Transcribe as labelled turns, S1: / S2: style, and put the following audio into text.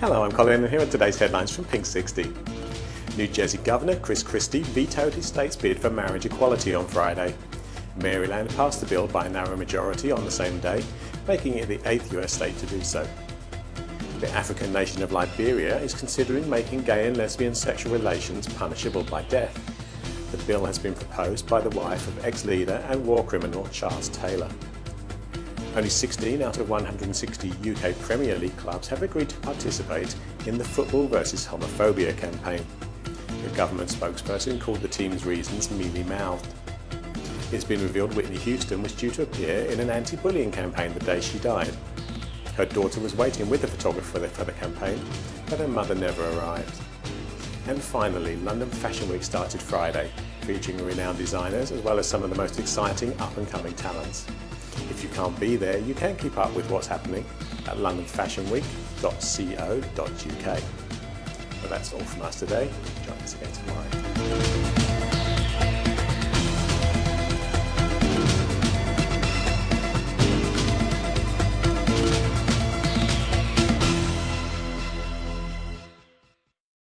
S1: Hello, I'm Colin and here are today's headlines from Pink 60. New Jersey Governor Chris Christie vetoed his state's bid for marriage equality on Friday. Maryland passed the bill by a narrow majority on the same day, making it the eighth US state to do so. The African nation of Liberia is considering making gay and lesbian sexual relations punishable by death. The bill has been proposed by the wife of ex-leader and war criminal Charles Taylor. Only 16 out of 160 UK Premier League clubs have agreed to participate in the Football versus Homophobia campaign. The government spokesperson called the team's reasons mealy-mouthed. It's been revealed Whitney Houston was due to appear in an anti-bullying campaign the day she died. Her daughter was waiting with the photographer for the campaign, but her mother never arrived. And finally, London Fashion Week started Friday, featuring renowned designers as well as some of the most exciting up-and-coming talents. Can't be there, you can keep up with what's happening at londonfashionweek.co.uk. But that's all from us today. Join us again tomorrow.